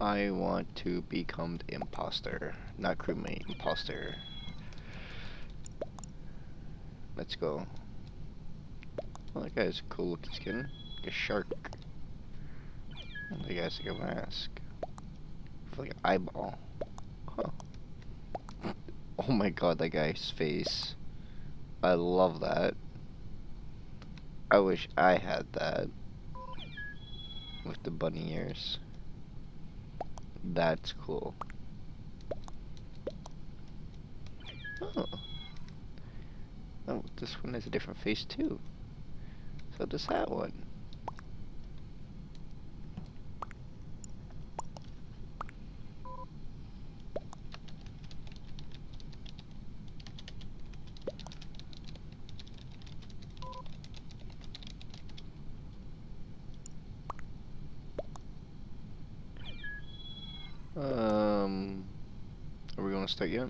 I want to become the imposter, not crewmate, imposter. Let's go. Oh, that guy's a cool looking skin. Like a shark. Oh, that guy's like a mask. With like an eyeball. Huh. Oh my god, that guy's face. I love that. I wish I had that. With the bunny ears. That's cool. Oh. Oh, this one has a different face too. So does that one. Um, are we gonna start yet?